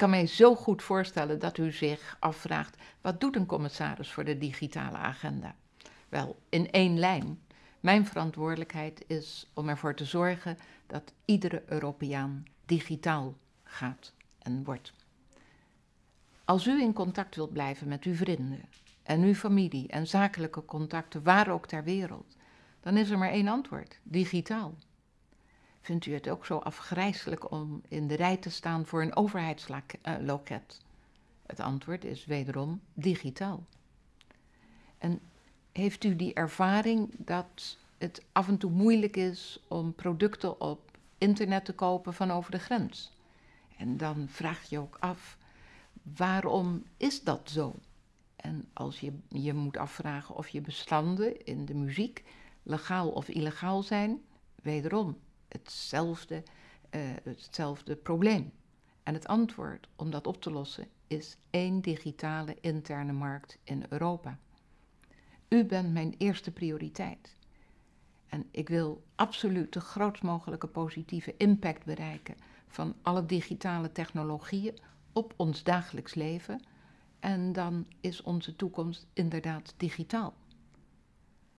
kan mij zo goed voorstellen dat u zich afvraagt: wat doet een commissaris voor de digitale agenda? Wel, in één lijn. Mijn verantwoordelijkheid is om ervoor te zorgen dat iedere Europeaan digitaal gaat en wordt. Als u in contact wilt blijven met uw vrienden en uw familie en zakelijke contacten, waar ook ter wereld, dan is er maar één antwoord: digitaal. Vindt u het ook zo afgrijselijk om in de rij te staan voor een overheidsloket? Het antwoord is wederom digitaal. En heeft u die ervaring dat het af en toe moeilijk is om producten op internet te kopen van over de grens? En dan vraag je ook af, waarom is dat zo? En als je je moet afvragen of je bestanden in de muziek legaal of illegaal zijn, wederom hetzelfde, uh, hetzelfde probleem. En het antwoord om dat op te lossen is één digitale interne markt in Europa. U bent mijn eerste prioriteit. En ik wil absoluut de grootst mogelijke positieve impact bereiken van alle digitale technologieën op ons dagelijks leven. En dan is onze toekomst inderdaad digitaal.